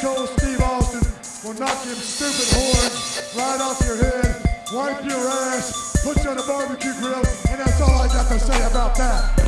Cold Steve Austin will knock them stupid horns right off your head, wipe your ass, put you on a barbecue grill, and that's all I got to say about that.